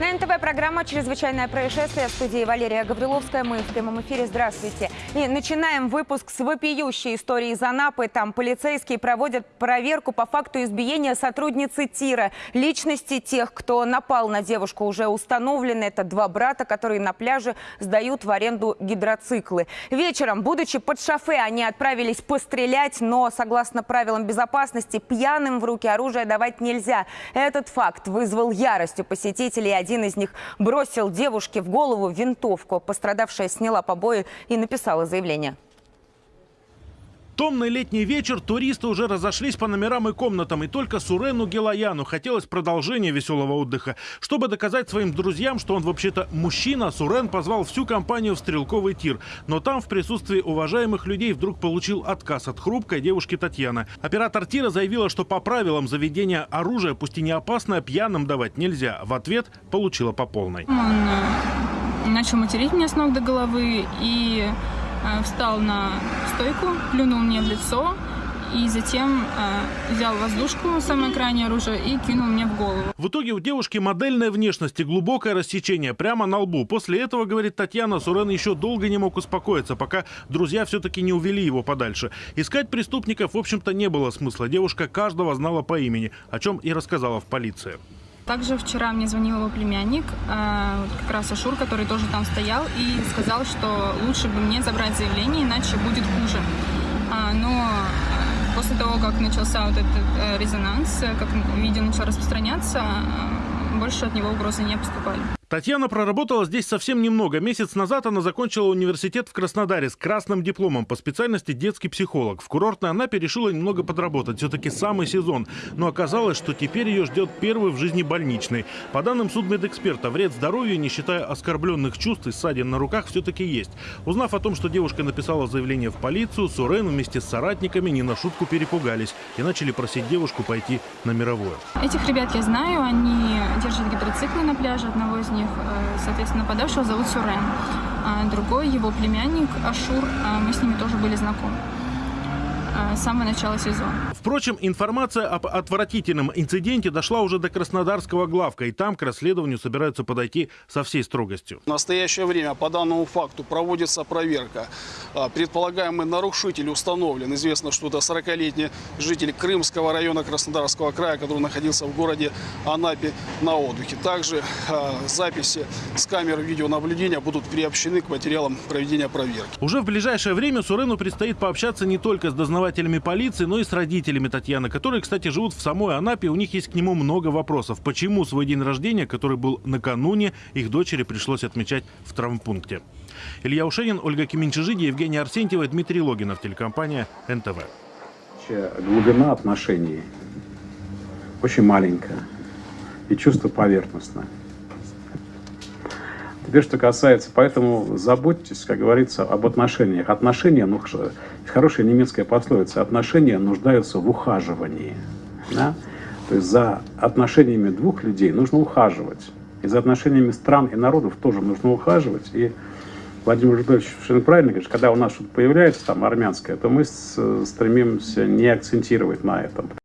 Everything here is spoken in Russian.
НТВ программа «Чрезвычайное происшествие» в студии Валерия Гавриловская. Мы в прямом эфире. Здравствуйте. И начинаем выпуск с вопиющей истории из Анапы. Там полицейские проводят проверку по факту избиения сотрудницы ТИРа. Личности тех, кто напал на девушку, уже установлены. Это два брата, которые на пляже сдают в аренду гидроциклы. Вечером, будучи под шофе, они отправились пострелять, но, согласно правилам безопасности, пьяным в руки оружие давать нельзя. Этот факт вызвал ярость у посетителей. Один из них бросил девушке в голову винтовку. Пострадавшая сняла побои и написала заявление. Томный летний вечер, туристы уже разошлись по номерам и комнатам, и только Сурену Гелаяну хотелось продолжения веселого отдыха. Чтобы доказать своим друзьям, что он вообще-то мужчина, Сурен позвал всю компанию в стрелковый тир. Но там в присутствии уважаемых людей вдруг получил отказ от хрупкой девушки Татьяны. Оператор тира заявила, что по правилам заведения оружия, пусть и не опасное, пьяным давать нельзя. В ответ получила по полной. Он э, начал материть меня с ног до головы и встал на стойку, плюнул мне в лицо и затем э, взял воздушку, самое крайнее оружие, и кинул мне в голову. В итоге у девушки модельная внешность и глубокое рассечение прямо на лбу. После этого, говорит Татьяна, Сурен еще долго не мог успокоиться, пока друзья все-таки не увели его подальше. Искать преступников, в общем-то, не было смысла. Девушка каждого знала по имени, о чем и рассказала в полиции. Также вчера мне звонил его племянник, э, как раз Ашур, который тоже там стоял, и сказал, что лучше бы мне забрать заявление, иначе будет хуже. А, но э, после того, как начался вот этот э, резонанс, как видео начало распространяться, больше от него угрозы не поступали. Татьяна проработала здесь совсем немного. Месяц назад она закончила университет в Краснодаре с красным дипломом по специальности детский психолог. В курортной Анапе решила немного подработать. Все-таки самый сезон. Но оказалось, что теперь ее ждет первый в жизни больничный. По данным судмедэксперта, вред здоровью, не считая оскорбленных чувств и ссадин на руках, все-таки есть. Узнав о том, что девушка написала заявление в полицию, Сурен вместе с соратниками не на шутку перепугались и начали просить девушку пойти на мировое. Этих ребят я знаю, они держат гидроциклы на пляже, одного из них, э, соответственно, нападавшего зовут Сурен. А другой, его племянник Ашур, э, мы с ними тоже были знакомы с самого начала сезона. Впрочем, информация об отвратительном инциденте дошла уже до Краснодарского главка, и там к расследованию собираются подойти со всей строгостью. В настоящее время по данному факту проводится проверка. А, Предполагаемый нарушитель установлен. Известно, что это 40-летний житель Крымского района Краснодарского края, который находился в городе Анапе на отдыхе. Также а, записи с камер видеонаблюдения будут приобщены к материалам проведения проверки. Уже в ближайшее время Сурену предстоит пообщаться не только с дознавателями полиции, но и с родителями Татьяны, которые, кстати, живут в самой Анапе. У них есть к нему много вопросов. Почему свой день рождения, который был накануне, их дочери пришлось отмечать в травмпункте? Илья Ушенин, Ольга Кименчижиди, Евгений Арсентьева, Дмитрий Логинов, телекомпания НТВ. Глубина отношений очень маленькая и чувство поверхностное. Теперь, что касается, поэтому заботьтесь, как говорится, об отношениях. Отношения, ну, хорошая немецкая пословица, отношения нуждаются в ухаживании. да? То есть за отношениями двух людей нужно ухаживать. И за отношениями стран и народов тоже нужно ухаживать. И Владимир Жидович совершенно правильно говорит, когда у нас что-то появляется там армянское, то мы с- стремимся не акцентировать на этом.